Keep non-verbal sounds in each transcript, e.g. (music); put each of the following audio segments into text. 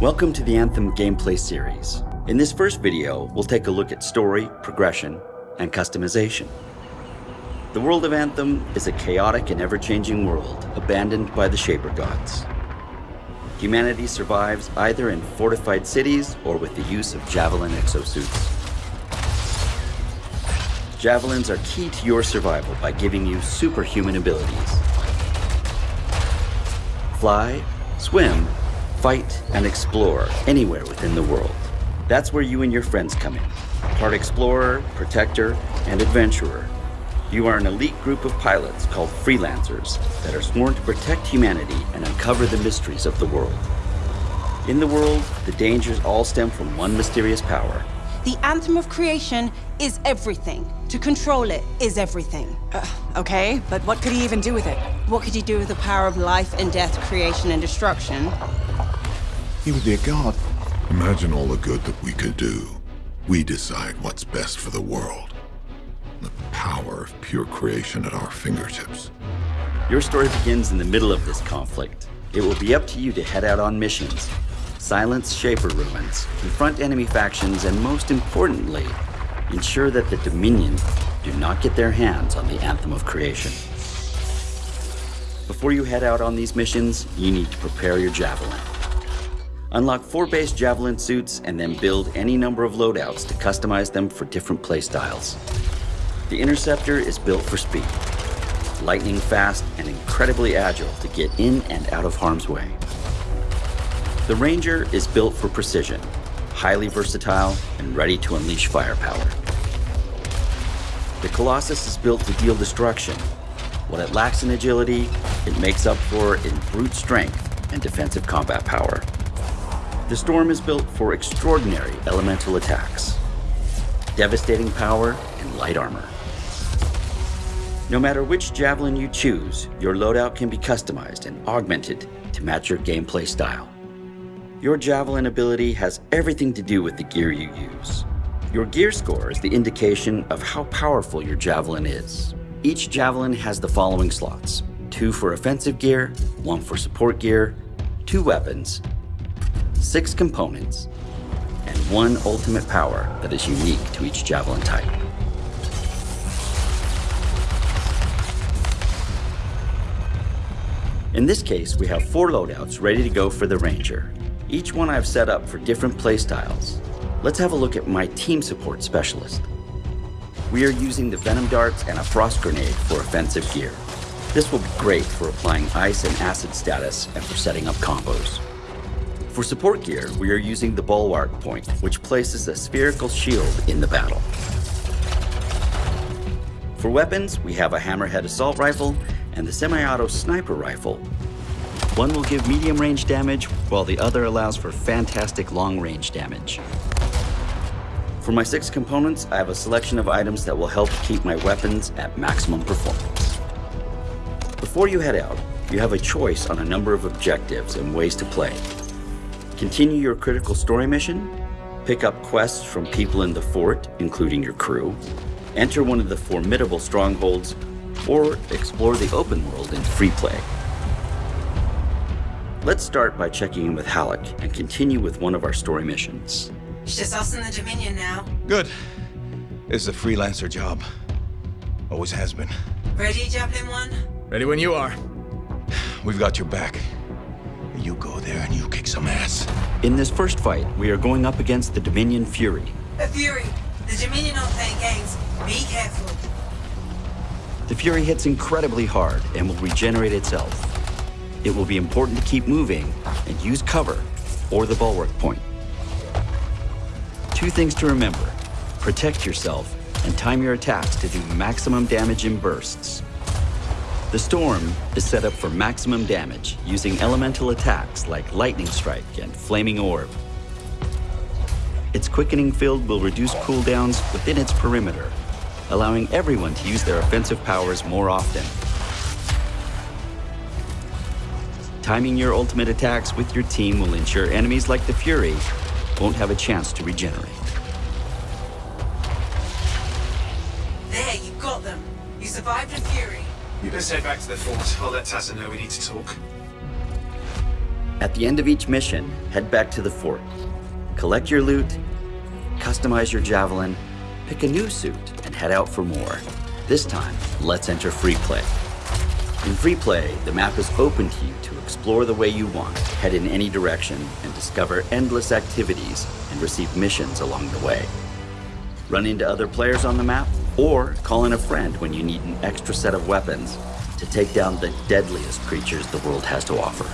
Welcome to the Anthem gameplay series. In this first video, we'll take a look at story, progression, and customization. The world of Anthem is a chaotic and ever-changing world abandoned by the Shaper Gods. Humanity survives either in fortified cities or with the use of Javelin exosuits. Javelins are key to your survival by giving you superhuman abilities. Fly, swim, fight, and explore anywhere within the world. That's where you and your friends come in. Part explorer, protector, and adventurer. You are an elite group of pilots called freelancers that are sworn to protect humanity and uncover the mysteries of the world. In the world, the dangers all stem from one mysterious power. The anthem of creation is everything. To control it is everything. Uh, okay, but what could he even do with it? What could he do with the power of life and death, creation and destruction? He would be a god. Imagine all the good that we could do. We decide what's best for the world. The power of pure creation at our fingertips. Your story begins in the middle of this conflict. It will be up to you to head out on missions, silence Shaper ruins, confront enemy factions, and most importantly, ensure that the Dominion do not get their hands on the Anthem of Creation. Before you head out on these missions, you need to prepare your Javelin. Unlock four base Javelin suits and then build any number of loadouts to customize them for different playstyles. The Interceptor is built for speed, lightning fast and incredibly agile to get in and out of harm's way. The Ranger is built for precision, highly versatile, and ready to unleash firepower. The Colossus is built to deal destruction. What it lacks in agility, it makes up for in brute strength and defensive combat power. The Storm is built for extraordinary elemental attacks, devastating power, and light armor. No matter which Javelin you choose, your loadout can be customized and augmented to match your gameplay style. Your Javelin ability has everything to do with the gear you use. Your gear score is the indication of how powerful your Javelin is. Each Javelin has the following slots. Two for offensive gear, one for support gear, two weapons, six components, and one ultimate power that is unique to each Javelin type. In this case, we have four loadouts ready to go for the Ranger. Each one I've set up for different playstyles. Let's have a look at my team support specialist. We are using the Venom Darts and a Frost Grenade for offensive gear. This will be great for applying ice and acid status and for setting up combos. For support gear, we are using the Bulwark Point, which places a spherical shield in the battle. For weapons, we have a Hammerhead Assault Rifle and the Semi-Auto Sniper Rifle. One will give medium range damage, while the other allows for fantastic long range damage. For my six components, I have a selection of items that will help keep my weapons at maximum performance. Before you head out, you have a choice on a number of objectives and ways to play. Continue your critical story mission, pick up quests from people in the fort, including your crew, enter one of the formidable strongholds, or explore the open world in free play. Let's start by checking in with Haluk and continue with one of our story missions. It's just us and the Dominion now. Good. This is a freelancer job. Always has been. Ready, Javelin 1? Ready when you are. (sighs) We've got your back. You go there and you kick some ass. In this first fight, we are going up against the Dominion Fury. A Fury. The Dominion aren't playing games. Be careful. The Fury hits incredibly hard and will regenerate itself. It will be important to keep moving and use cover or the bulwark point. Two things to remember. Protect yourself and time your attacks to do maximum damage in bursts. The Storm is set up for maximum damage using elemental attacks like Lightning Strike and Flaming Orb. Its quickening field will reduce cooldowns within its perimeter, allowing everyone to use their offensive powers more often. Timing your ultimate attacks with your team will ensure enemies like the Fury won't have a chance to regenerate. There, you got them. You survived a Fury. Let's head back to the fort. I'll let Tassyn know we need to talk. At the end of each mission, head back to the fort. Collect your loot, customize your javelin, pick a new suit, and head out for more. This time, let's enter free play. In free play, the map is open to you to explore the way you want, head in any direction, and discover endless activities and receive missions along the way. Run into other players on the map, or call in a friend when you need an extra set of weapons to take down the deadliest creatures the world has to offer.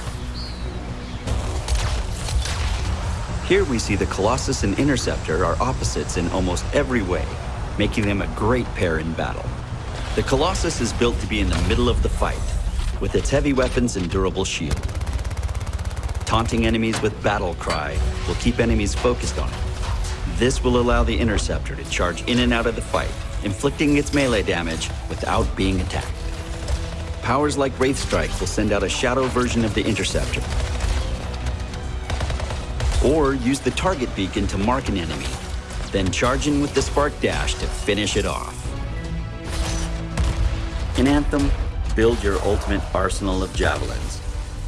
Here we see the Colossus and Interceptor are opposites in almost every way, making them a great pair in battle. The Colossus is built to be in the middle of the fight, with its heavy weapons and durable shield. Taunting enemies with Battle Cry will keep enemies focused on it. This will allow the Interceptor to charge in and out of the fight, inflicting its melee damage without being attacked. Powers like Wraith Strike will send out a shadow version of the Interceptor. Or use the target beacon to mark an enemy, then charge in with the Spark Dash to finish it off. In Anthem, build your ultimate arsenal of javelins.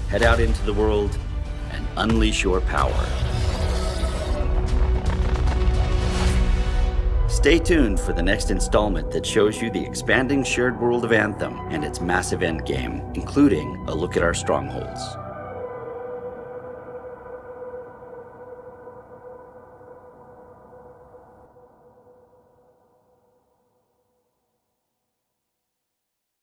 Head out into the world and unleash your power. Stay tuned for the next installment that shows you the expanding shared world of Anthem and its massive endgame, including a look at our strongholds.